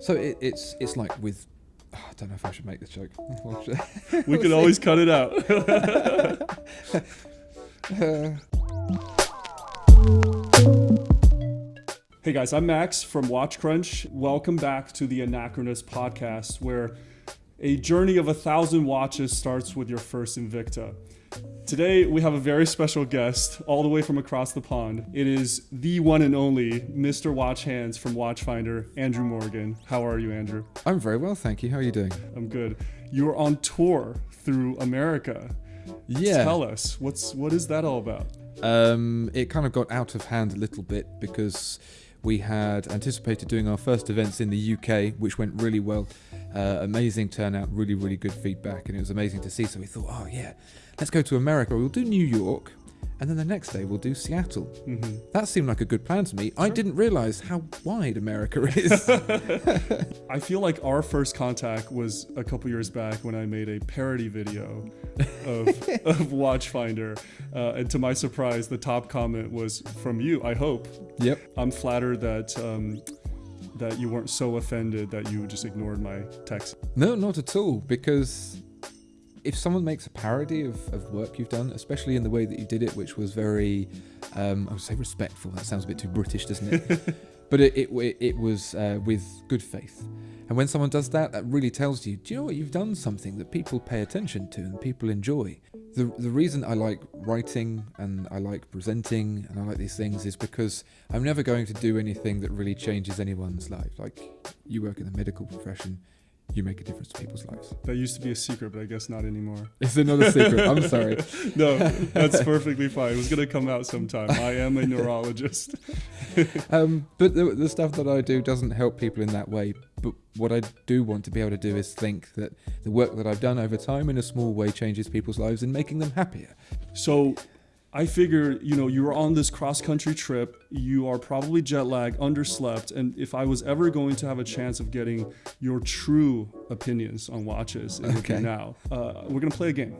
So it, it's it's like with. I don't know if I should make this joke. We could always cut it out. Uh, Hey guys, I'm Max from Watch Crunch. Welcome back to the Anachronist podcast, where a journey of a thousand watches starts with your first Invicta. Today we have a very special guest, all the way from across the pond. It is the one and only Mr. Watch Hands from Watchfinder, Andrew Morgan. How are you, Andrew? I'm very well, thank you. How are you doing? I'm good. You're on tour through America. Yeah. Tell us what's what is that all about? Um, it kind of got out of hand a little bit because we had anticipated doing our first events in the UK, which went really well. Uh, amazing turnout, really, really good feedback, and it was amazing to see. So we thought, oh yeah, let's go to America. We'll do New York, and then the next day we'll do Seattle. hmm That seemed like a good plan to me. I didn't realize how wide America is. I feel like our first contact was a couple years back when I made a parody video of, of Watchfinder. Uh, and to my surprise, the top comment was from you, I hope. yep. I'm flattered that, um, that you weren't so offended that you just ignored my text. No, not at all. Because if someone makes a parody of, of work you've done, especially in the way that you did it, which was very, um, I would say respectful. That sounds a bit too British, doesn't it? but it, it, it was uh, with good faith. And when someone does that, that really tells you, do you know what? You've done something that people pay attention to and people enjoy. The, the reason I like writing and I like presenting and I like these things is because I'm never going to do anything that really changes anyone's life. Like you work in the medical profession, you make a difference to people's lives. That used to be a secret, but I guess not anymore. It's another secret. I'm sorry. No, that's perfectly fine. It was going to come out sometime. I am a neurologist. Um, but the, the stuff that I do doesn't help people in that way. But what I do want to be able to do is think that the work that I've done over time in a small way changes people's lives and making them happier. So I figure, you know, you were on this cross country trip, you are probably jet lagged, underslept, and if I was ever going to have a chance of getting your true opinions on watches, it would be now. Uh, we're gonna play a game.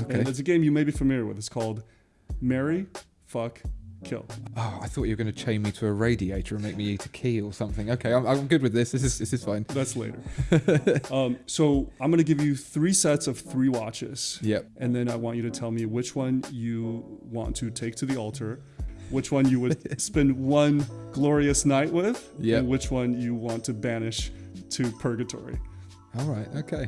Okay. And it's a game you may be familiar with. It's called Marry, Fuck, Kill. Oh, I thought you were going to chain me to a radiator and make me eat a key or something. Okay, I'm, I'm good with this. This is this is fine. That's later. um, so I'm gonna give you three sets of three watches. Yep. And then I want you to tell me which one you want to take to the altar, which one you would spend one glorious night with, Yep. and which one you want to banish to purgatory. All right. Okay.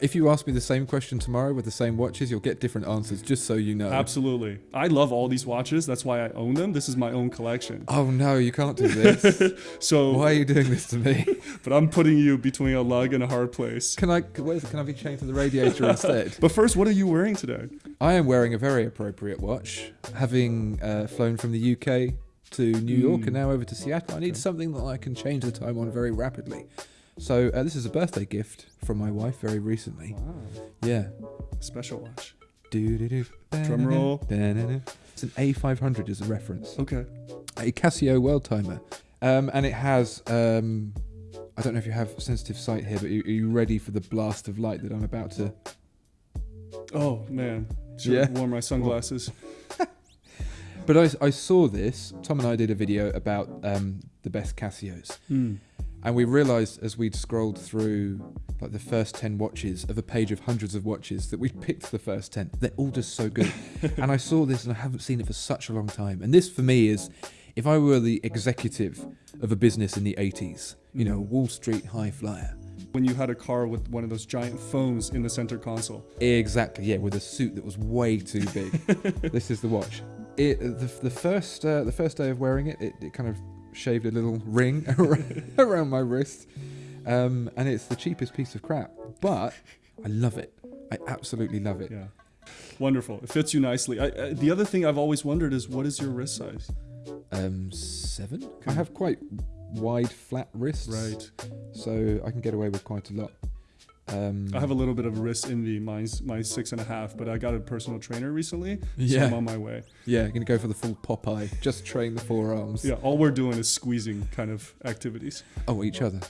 If you ask me the same question tomorrow with the same watches, you'll get different answers. Just so you know. Absolutely. I love all these watches. That's why I own them. This is my own collection. Oh no, you can't do this. So, Why are you doing this to me? but I'm putting you between a lug and a hard place. Can I? Where's, can I be chained to the radiator instead? But first, what are you wearing today? I am wearing a very appropriate watch, having uh, flown from the UK to New York Mm. and now over to Seattle. I need Okay. something that I can change the time on very rapidly. So uh, this is a birthday gift from my wife very recently. Wow. Yeah. Special watch. Doo-doo-doo, Drum roll. It's an A500 as a reference. Okay. A Casio world timer. Um, and it has, um, I don't know if you have sensitive sight here, but are you, ready for the blast of light that I'm about to Oh, man. Should Yeah. worn my sunglasses. But I, I saw this. Tom and I did a video about um, the best Casios, Hmm. And we realised as we'd scrolled through like the first ten watches of a page of hundreds of watches that we'd picked the first ten. They're all just so good. and I saw this, and I haven't seen it for such a long time. And this for me is, if I were the executive of a business in the '80s, you know, Wall Street high flyer. When you had a car with one of those giant phones in the center console. Exactly, yeah, with a suit that was way too big. this is the watch. It the, the first uh, the first day of wearing it, it, it kind of shaved a little ring around, my wrist, um, and it's the cheapest piece of crap, but I love it. I absolutely love it. Yeah. Wonderful. It fits you nicely. I, I, the other thing I've always wondered is what is your wrist size? Um, seven. I have quite wide, flat wrists, Right. so I can get away with quite a lot. Um, I have a little bit of wrist envy. Mine's mine's six and a half, but I got a personal trainer recently, so yeah, I'm on my way. yeah. I'm Gonna go for the full Popeye. Just train the forearms. Yeah, all we're doing is squeezing kind of activities. Oh, each other.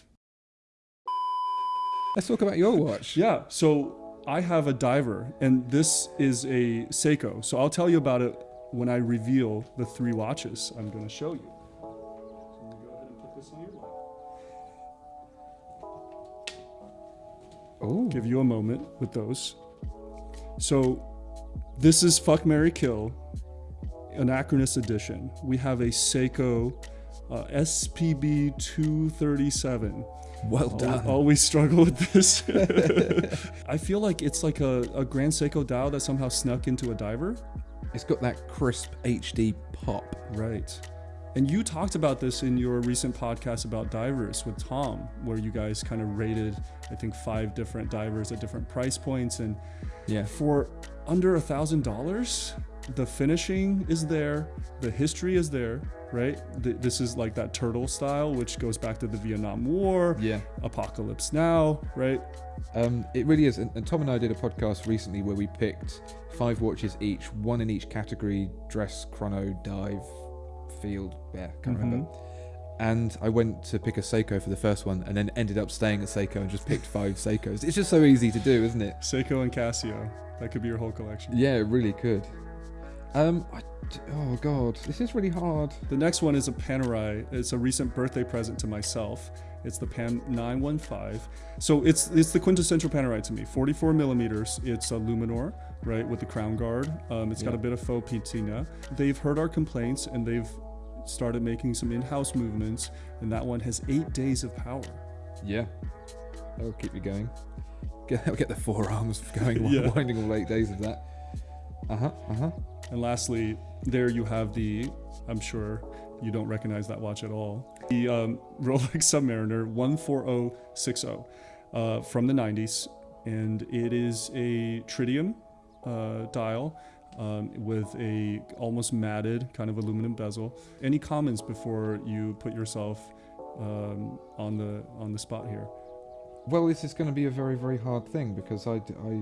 Let's talk about your watch. Yeah, so I have a diver, and this is a Seiko. So I'll tell you about it when I reveal the three watches I'm going to show you. Ooh. Give you a moment with those. So, this is Fuck Mary Kill, Anachronist Edition. We have a Seiko uh, SPB 237. Well done. Al- Always struggle with this. I feel like it's like a, a Grand Seiko dial that somehow snuck into a diver. It's got that crisp HD pop. Right. And you talked about this in your recent podcast about divers with Tom, where you guys kind of rated, I think, five different divers at different price points. And Yeah. for under a thousand dollars, the finishing is there, the history is there, right? Th- this is like that turtle style, which goes back to the Vietnam War, Yeah. Apocalypse Now, right? Um, it really is. And, and Tom and I did a podcast recently where we picked five watches each, one in each category dress, chrono, dive, field. Yeah, can't remember. And I went to pick a Seiko for the first one and then ended up staying at Seiko and just picked five Seikos. It's just so easy to do, isn't it? Seiko and Casio. That could be your whole collection. Yeah, it really could. Um, I, oh god, this is really hard. The next one is a Panerai. It's a recent birthday present to myself. It's the PAM 915. So it's it's the quintessential Panerai to me. 44 millimeters. It's a Luminor, right, with the crown guard. Um, it's got a bit of faux patina. They've heard our complaints and they've started making some in-house movements. And that one has eight days of power. Yeah, that'll keep you going. Get, that'll get the forearms going, Yeah. winding all eight days of that. Uh huh. Uh huh. And lastly, there you have the, I'm sure you don't recognize that watch at all, the um, Rolex Submariner 14060 uh, from the 90s. And it is a tritium uh, dial um, with a almost matted kind of aluminum bezel. Any comments before you put yourself um, on the on the spot here? Well, this is going to be a very, very hard thing because I, I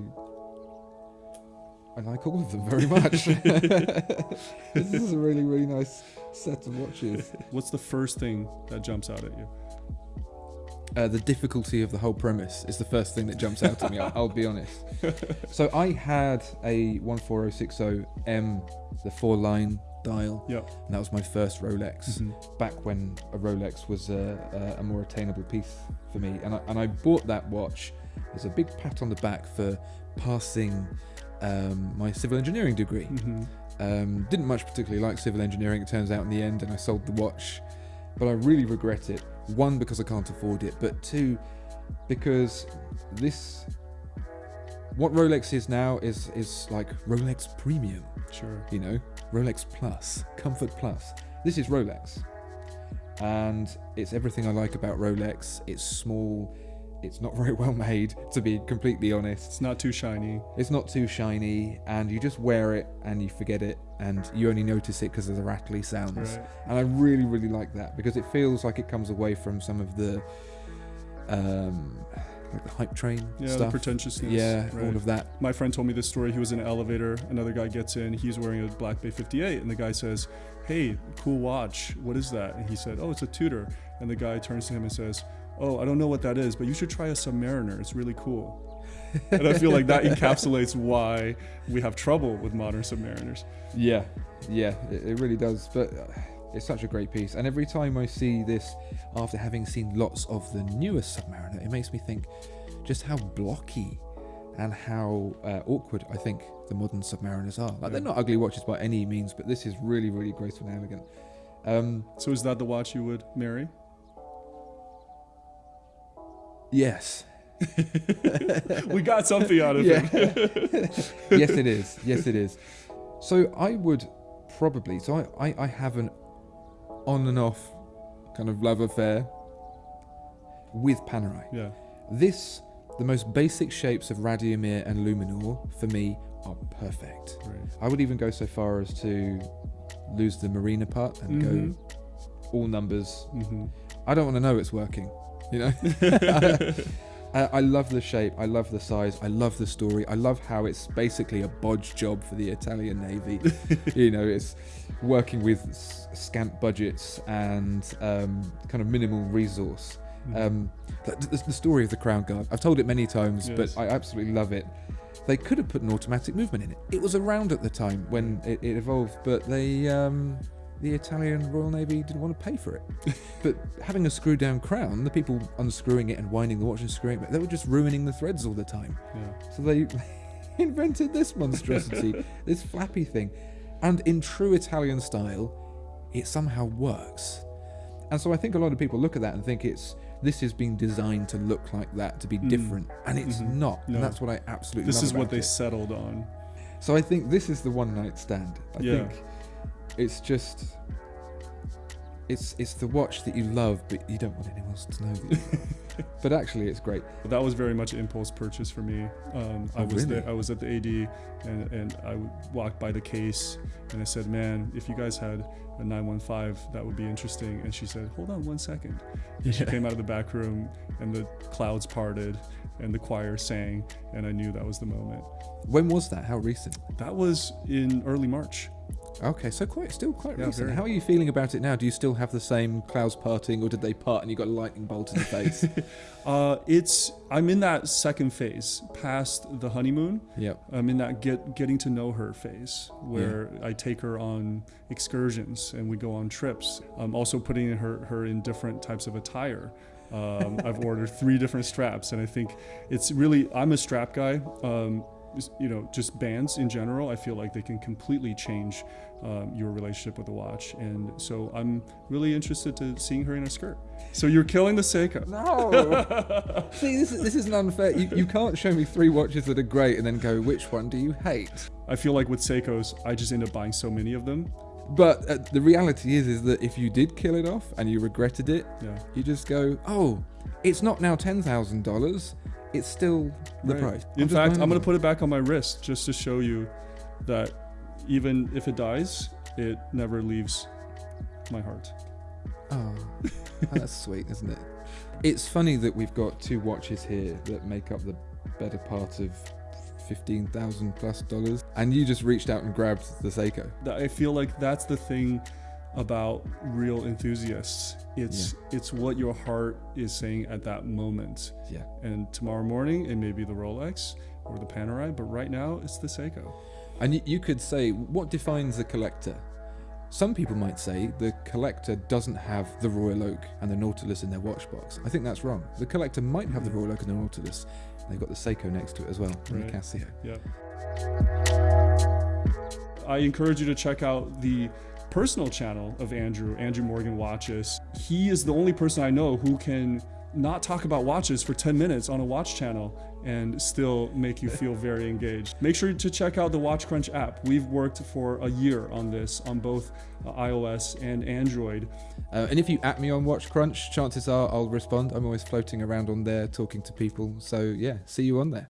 I like all of them very much. this is a really, really nice set of watches. What's the first thing that jumps out at you? Uh, the difficulty of the whole premise is the first thing that jumps out at me. I'll, I'll be honest. So I had a 14060M, the four-line dial, Yep. and that was my first Rolex. Mhm. back when a Rolex was a, a, a more attainable piece for me. And I, and I bought that watch as a big pat on the back for passing um, my civil engineering degree. Mhm. Um, didn't much particularly like civil engineering, it turns out in the end, and I sold the watch. But I really regret it. One, because I can't afford it, but two, because this. What Rolex is now is is like Rolex Premium Sure. you know, Rolex Plus, Comfort Plus. This is Rolex. And it's everything I like about Rolex. It's small, it's not very well made, to be completely honest. It's not too shiny. It's not too shiny, and you just wear it and you forget it, and you only notice it because of the rattly sounds. Right. And I really, really like that because it feels like it comes away from some of the, um, like the hype train Yeah, the stuff. pretentiousness. yeah, right. all of that. My friend told me this story. He was in an elevator. Another guy gets in. He's wearing a Black Bay 58, and the guy says, "Hey, cool watch. What is that?" And he said, "Oh, it's a Tudor." And the guy turns to him and says, "Oh, I don't know what that is, but you should try a Submariner. It's really cool." and I feel like that encapsulates why we have trouble with modern Submariners. Yeah, yeah, it, it really does. But uh, it's such a great piece. And every time I see this, after having seen lots of the newest Submariner, it makes me think just how blocky and how uh, awkward I think the modern Submariners are. Like, they're not ugly watches by any means, but this is really, really graceful and elegant. Um, So is that the watch you would marry? yes. we got something out of Yeah. it. yes, it is. Yes, it is. So I would probably. So I, I, I have an on and off kind of love affair with Panerai. yeah. This, the most basic shapes of Radiomir and Luminor, for me, are perfect. Right. I would even go so far as to lose the marina part and Mhm. go all numbers. hmm I don't want to know it's working. You know. I, I love the shape. I love the size. I love the story. I love how it's basically a bodge job for the Italian Navy. you know, it's working with s- scant budgets and um, kind of minimal resource. Um, the, the, the story of the Crown Guard. I've told it many times, Yes. but I absolutely love it. They could have put an automatic movement in it. It was around at the time when it, it evolved, but they um, the Italian Royal Navy didn't want to pay for it. but having a screw down crown, the people unscrewing it and winding the watch and screwing it, they were just ruining the threads all the time. Yeah. So they invented this monstrosity, this flappy thing. And in true Italian style, it somehow works. And so I think a lot of people look at that and think it's this is being designed to look like that, to be Mm. different. And it's Mhm. not. No. And that's what I absolutely This is what they it. settled on. So I think this is the one night stand. I Yeah. think it's just it's it's the watch that you love but you don't want anyone else to know that you love. but actually it's great. That was very much an impulse purchase for me. Um, I Oh, was really? there, I was at the AD and, and I walked by the case and I said, "Man, if you guys had a 915, that would be interesting." And she said, "Hold on one second. And she came out of the back room and the clouds parted and the choir sang and I knew that was the moment. When was that? How recent? That was in early March. Okay, so quite still quite Yeah, recent. very. How are you feeling about it now? Do you still have the same clouds parting or did they part and you got a lightning bolt in the face? Uh, it's I'm in that second phase, past the honeymoon. Yeah, I'm in that get getting to know her phase where I take her on excursions and we go on trips. I'm also putting her her in different types of attire. Um, I've ordered three different straps, and I think it's really I'm a strap guy. Um, you know, just bands in general, I feel like they can completely change um, your relationship with the watch, and so I'm really interested to seeing her in a skirt. So you're killing the Seiko. No. See, this is, this isn't unfair. You, you can't show me three watches that are great and then go, which one do you hate? I feel like with Seikos, I just end up buying so many of them. But uh, the reality is, is that if you did kill it off and you regretted it, Yeah. you just go, oh, it's not now ten thousand dollars. It's still the Right. price. In just fact, I'm gonna put it back on my wrist just to show you that even if it dies, it never leaves my heart. Oh, that's sweet, isn't it? It's funny that we've got two watches here that make up the better part of fifteen thousand plus dollars, and you just reached out and grabbed the Seiko. I feel like that's the thing about real enthusiasts. It's it's what your heart is saying at that moment. Yeah. And tomorrow morning it may be the Rolex or the Panerai, but right now it's the Seiko. And you, could say, what defines a collector? Some people might say the collector doesn't have the Royal Oak and the Nautilus in their watch box. I think that's wrong. The collector might have the mm-hmm. Royal Oak and the Nautilus. and They've got the Seiko next to it as well, and Right. the Casio. Yeah. I encourage you to check out the personal channel of Andrew, Andrew Morgan Watches. He is the only person I know who can not talk about watches for 10 minutes on a watch channel and still make you feel very engaged. Make sure to check out the Watch Crunch app. We've worked for a year on this on both uh, iOS and Android. Uh, and if you at me on Watch Crunch, chances are I'll respond. I'm always floating around on there talking to people. So yeah, see you on there.